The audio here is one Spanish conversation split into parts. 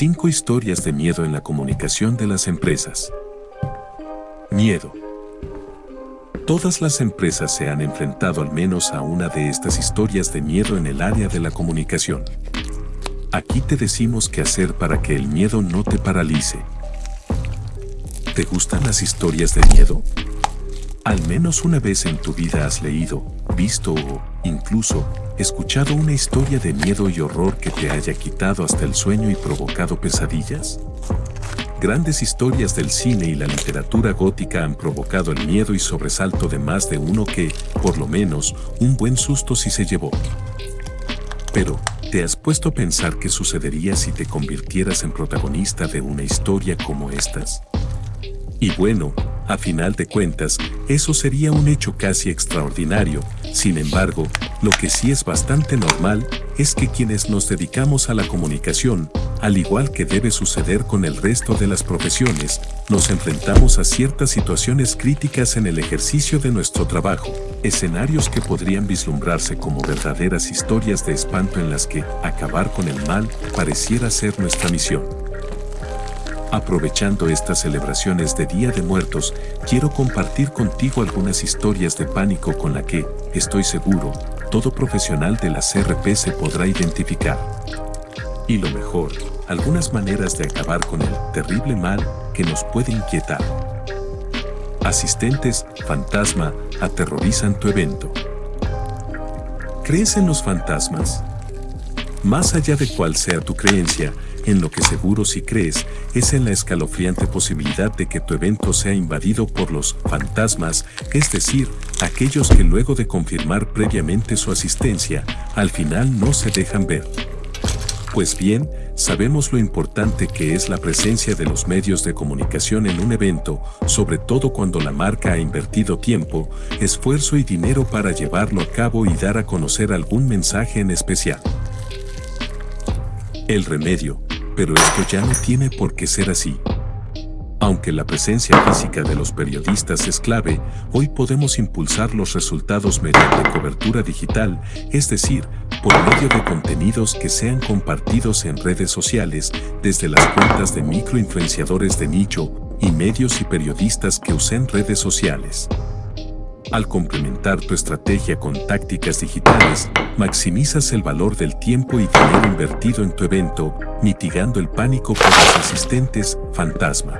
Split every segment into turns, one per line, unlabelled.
5 historias de miedo en la comunicación de las empresas. Miedo. Todas las empresas se han enfrentado al menos a una de estas historias de miedo en el área de la comunicación. Aquí te decimos qué hacer para que el miedo no te paralice. ¿Te gustan las historias de miedo? Al menos una vez en tu vida has leído, visto o, incluso, escuchado una historia de miedo y horror que te haya quitado hasta el sueño y provocado pesadillas. Grandes historias del cine y la literatura gótica han provocado el miedo y sobresalto de más de uno que, por lo menos, un buen susto sí se llevó. Pero, ¿te has puesto a pensar qué sucedería si te convirtieras en protagonista de una historia como estas? Y bueno, a final de cuentas, eso sería un hecho casi extraordinario. Sin embargo, lo que sí es bastante normal es que quienes nos dedicamos a la comunicación, al igual que debe suceder con el resto de las profesiones, nos enfrentamos a ciertas situaciones críticas en el ejercicio de nuestro trabajo, escenarios que podrían vislumbrarse como verdaderas historias de espanto en las que acabar con el mal pareciera ser nuestra misión. Aprovechando estas celebraciones de Día de Muertos, quiero compartir contigo algunas historias de pánico con la que, estoy seguro, todo profesional de la CRP se podrá identificar. Y lo mejor, algunas maneras de acabar con el terrible mal que nos puede inquietar. Asistentes, fantasma, aterrorizan tu evento. ¿Crees en los fantasmas? Más allá de cuál sea tu creencia, en lo que seguro si crees es en la escalofriante posibilidad de que tu evento sea invadido por los fantasmas, es decir, aquellos que luego de confirmar previamente su asistencia, al final no se dejan ver. Pues bien, sabemos lo importante que es la presencia de los medios de comunicación en un evento, sobre todo cuando la marca ha invertido tiempo, esfuerzo y dinero para llevarlo a cabo y dar a conocer algún mensaje en especial. El remedio, pero esto ya no tiene por qué ser así. Aunque la presencia física de los periodistas es clave, hoy podemos impulsar los resultados mediante cobertura digital, es decir, por medio de contenidos que sean compartidos en redes sociales, desde las cuentas de microinfluenciadores de nicho y medios y periodistas que usen redes sociales. Al complementar tu estrategia con tácticas digitales, maximizas el valor del tiempo y dinero invertido en tu evento, mitigando el pánico por los asistentes fantasma.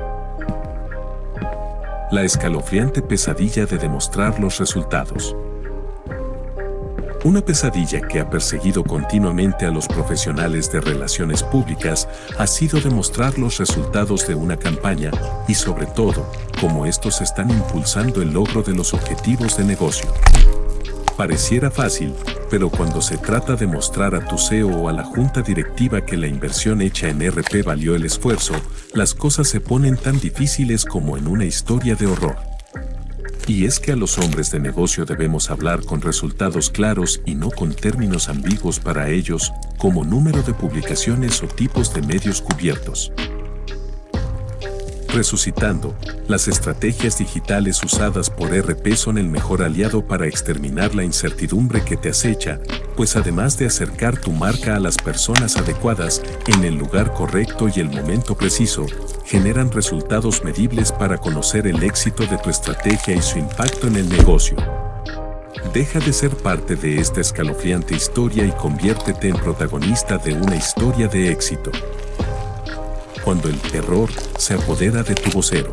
La escalofriante pesadilla de demostrar los resultados. Una pesadilla que ha perseguido continuamente a los profesionales de relaciones públicas ha sido demostrar los resultados de una campaña y sobre todo, cómo estos están impulsando el logro de los objetivos de negocio. Pareciera fácil, pero cuando se trata de mostrar a tu CEO o a la junta directiva que la inversión hecha en RP valió el esfuerzo, las cosas se ponen tan difíciles como en una historia de horror. Y es que a los hombres de negocio debemos hablar con resultados claros y no con términos ambiguos para ellos, como número de publicaciones o tipos de medios cubiertos. Resucitando, las estrategias digitales usadas por RP son el mejor aliado para exterminar la incertidumbre que te acecha, pues además de acercar tu marca a las personas adecuadas en el lugar correcto y el momento preciso, generan resultados medibles para conocer el éxito de tu estrategia y su impacto en el negocio. Deja de ser parte de esta escalofriante historia y conviértete en protagonista de una historia de éxito cuando el terror se apodera de tu vocero.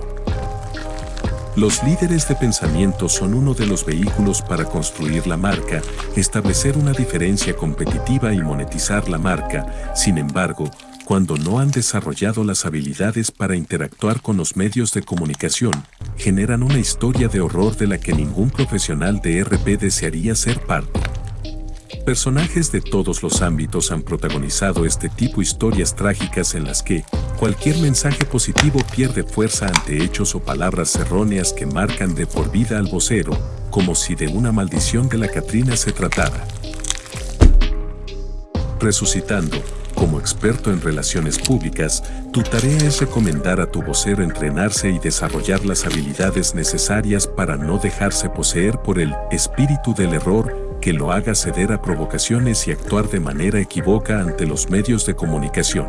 Los líderes de pensamiento son uno de los vehículos para construir la marca, establecer una diferencia competitiva y monetizar la marca. Sin embargo, cuando no han desarrollado las habilidades para interactuar con los medios de comunicación, generan una historia de horror de la que ningún profesional de RP desearía ser parte. Personajes de todos los ámbitos han protagonizado este tipo de historias trágicas en las que cualquier mensaje positivo pierde fuerza ante hechos o palabras erróneas que marcan de por vida al vocero, como si de una maldición de la Catrina se tratara. Resucitando, como experto en relaciones públicas, tu tarea es recomendar a tu vocero entrenarse y desarrollar las habilidades necesarias para no dejarse poseer por el espíritu del error que lo haga ceder a provocaciones y actuar de manera equívoca ante los medios de comunicación.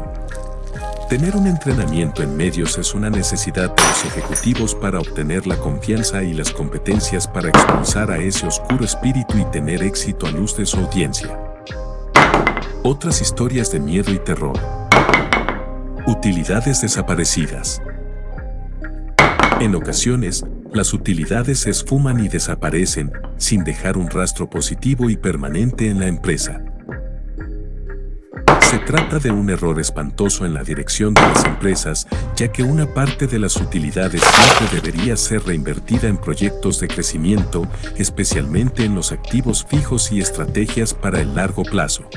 Tener un entrenamiento en medios es una necesidad de los ejecutivos para obtener la confianza y las competencias para expulsar a ese oscuro espíritu y tener éxito a luz de su audiencia. Otras historias de miedo y terror. Utilidades desaparecidas. En ocasiones, las utilidades se esfuman y desaparecen sin dejar un rastro positivo y permanente en la empresa. Se trata de un error espantoso en la dirección de las empresas, ya que una parte de las utilidades siempre debería ser reinvertida en proyectos de crecimiento, especialmente en los activos fijos y estrategias para el largo plazo.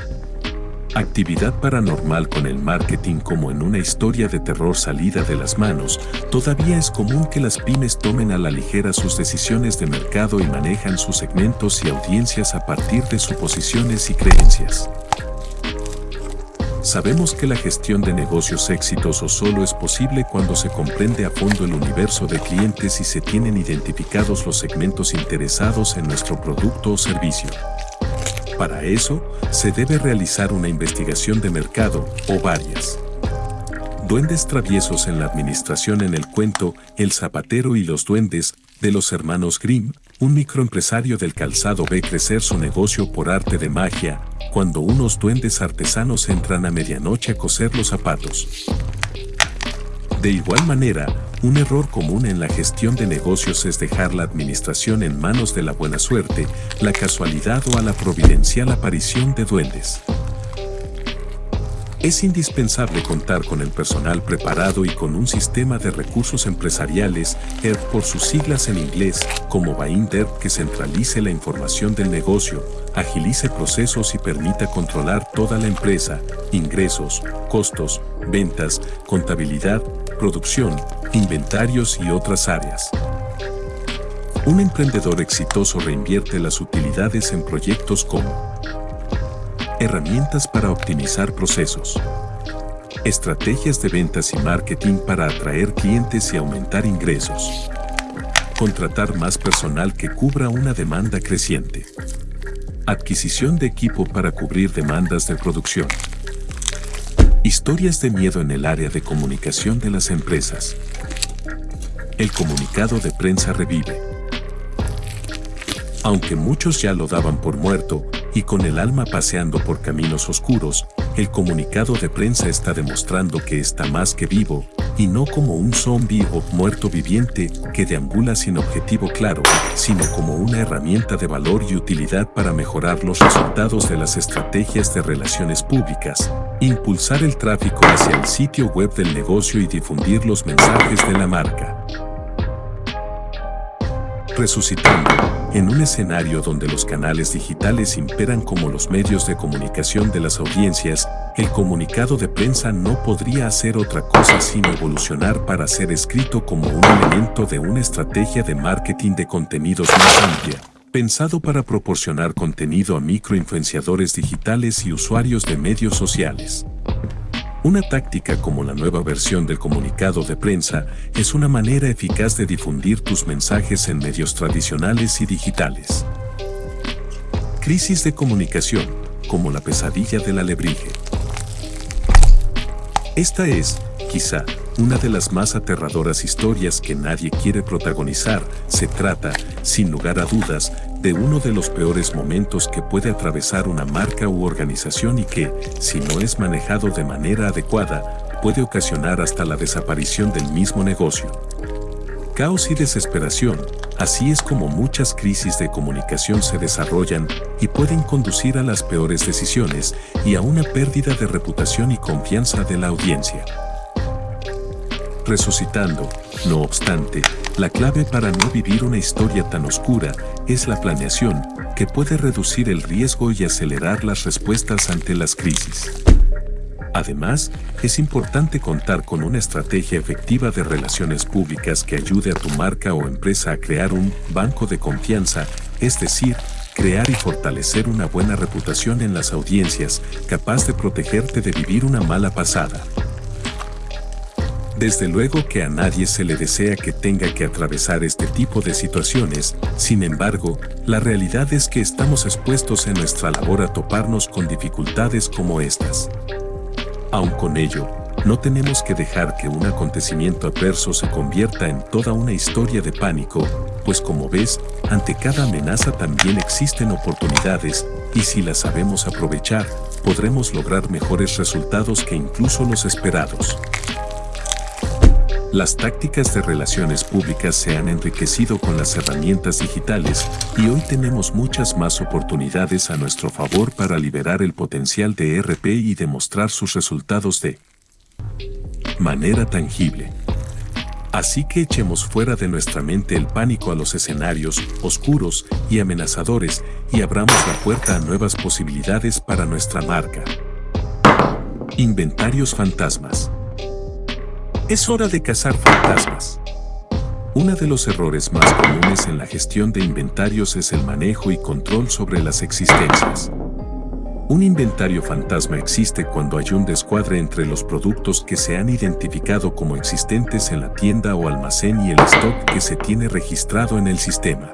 Actividad paranormal con el marketing como en una historia de terror salida de las manos, todavía es común que las pymes tomen a la ligera sus decisiones de mercado y manejan sus segmentos y audiencias a partir de suposiciones y creencias. Sabemos que la gestión de negocios exitosos solo es posible cuando se comprende a fondo el universo de clientes y se tienen identificados los segmentos interesados en nuestro producto o servicio. Para eso, se debe realizar una investigación de mercado o varias. Duendes traviesos en la administración en el cuento El zapatero y los duendes de los hermanos Grimm, un microempresario del calzado ve crecer su negocio por arte de magia, cuando unos duendes artesanos entran a medianoche a coser los zapatos. De igual manera, un error común en la gestión de negocios es dejar la administración en manos de la buena suerte, la casualidad o a la providencial aparición de duendes. Es indispensable contar con el personal preparado y con un sistema de recursos empresariales, ERP por sus siglas en inglés, como Binder que centralice la información del negocio, agilice procesos y permita controlar toda la empresa, ingresos, costos, ventas, contabilidad, producción, inventarios y otras áreas. Un emprendedor exitoso reinvierte las utilidades en proyectos como Herramientas para optimizar procesos. Estrategias de ventas y marketing para atraer clientes y aumentar ingresos. Contratar más personal que cubra una demanda creciente. Adquisición de equipo para cubrir demandas de producción. Historias de miedo en el área de comunicación de las empresas. El comunicado de prensa revive. Aunque muchos ya lo daban por muerto, y con el alma paseando por caminos oscuros, el comunicado de prensa está demostrando que está más que vivo, y no como un zombie o muerto viviente que deambula sin objetivo claro, sino como una herramienta de valor y utilidad para mejorar los resultados de las estrategias de relaciones públicas, impulsar el tráfico hacia el sitio web del negocio y difundir los mensajes de la marca. Resucitando en un escenario donde los canales digitales imperan como los medios de comunicación de las audiencias, el comunicado de prensa no podría hacer otra cosa sino evolucionar para ser escrito como un elemento de una estrategia de marketing de contenidos más amplia, pensado para proporcionar contenido a microinfluenciadores digitales y usuarios de medios sociales. Una táctica como la nueva versión del comunicado de prensa es una manera eficaz de difundir tus mensajes en medios tradicionales y digitales. Crisis de comunicación, como la pesadilla del alebrije. Esta es, quizá, una de las más aterradoras historias que nadie quiere protagonizar. Se trata, sin lugar a dudas, de uno de los peores momentos que puede atravesar una marca u organización y que, si no es manejado de manera adecuada, puede ocasionar hasta la desaparición del mismo negocio. Caos y desesperación, así es como muchas crisis de comunicación se desarrollan y pueden conducir a las peores decisiones y a una pérdida de reputación y confianza de la audiencia. Resucitando, no obstante, la clave para no vivir una historia tan oscura es la planeación, que puede reducir el riesgo y acelerar las respuestas ante las crisis. Además, es importante contar con una estrategia efectiva de relaciones públicas que ayude a tu marca o empresa a crear un banco de confianza, es decir, crear y fortalecer una buena reputación en las audiencias, capaz de protegerte de vivir una mala pasada. Desde luego que a nadie se le desea que tenga que atravesar este tipo de situaciones, sin embargo, la realidad es que estamos expuestos en nuestra labor a toparnos con dificultades como estas. Aun con ello, no tenemos que dejar que un acontecimiento adverso se convierta en toda una historia de pánico, pues como ves, ante cada amenaza también existen oportunidades, y si las sabemos aprovechar, podremos lograr mejores resultados que incluso los esperados. Las tácticas de relaciones públicas se han enriquecido con las herramientas digitales y hoy tenemos muchas más oportunidades a nuestro favor para liberar el potencial de RP y demostrar sus resultados de manera tangible. Así que echemos fuera de nuestra mente el pánico a los escenarios oscuros y amenazadores y abramos la puerta a nuevas posibilidades para nuestra marca. Inventarios fantasmas. Es hora de cazar fantasmas. Uno de los errores más comunes en la gestión de inventarios es el manejo y control sobre las existencias. Un inventario fantasma existe cuando hay un descuadre entre los productos que se han identificado como existentes en la tienda o almacén y el stock que se tiene registrado en el sistema.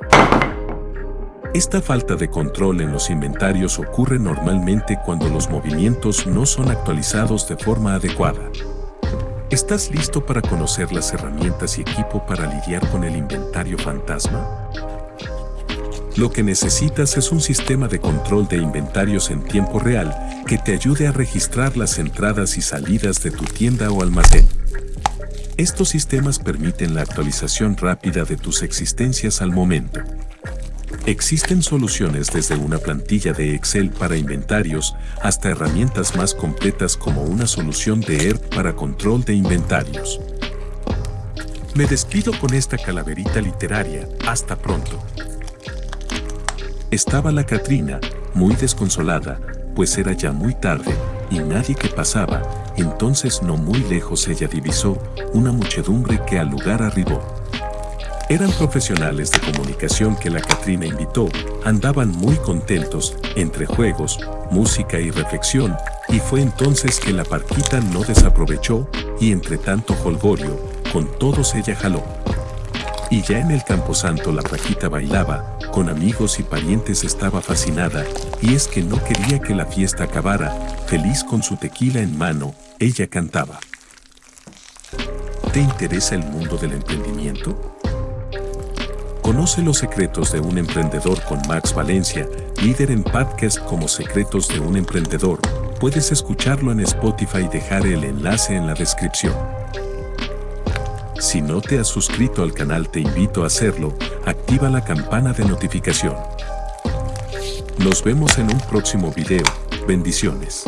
Esta falta de control en los inventarios ocurre normalmente cuando los movimientos no son actualizados de forma adecuada. ¿Estás listo para conocer las herramientas y equipo para lidiar con el inventario fantasma? Lo que necesitas es un sistema de control de inventarios en tiempo real que te ayude a registrar las entradas y salidas de tu tienda o almacén. Estos sistemas permiten la actualización rápida de tus existencias al momento. Existen soluciones desde una plantilla de Excel para inventarios hasta herramientas más completas como una solución de ERP para control de inventarios. Me despido con esta calaverita literaria. Hasta pronto. Estaba la Catrina, muy desconsolada, pues era ya muy tarde, y nadie que pasaba, entonces no muy lejos ella divisó una muchedumbre que al lugar arribó. Eran profesionales de comunicación que la Catrina invitó, andaban muy contentos, entre juegos, música y reflexión, y fue entonces que la parquita no desaprovechó, y entre tanto holgorio, con todos ella jaló. Y ya en el camposanto la Paquita bailaba, con amigos y parientes estaba fascinada, y es que no quería que la fiesta acabara, feliz con su tequila en mano, ella cantaba. ¿Te interesa el mundo del emprendimiento? Conoce los secretos de un emprendedor con Max Valencia, líder en podcast como Secretos de un Emprendedor. Puedes escucharlo en Spotify y dejar el enlace en la descripción. Si no te has suscrito al canal te invito a hacerlo, activa la campana de notificación. Nos vemos en un próximo video, bendiciones.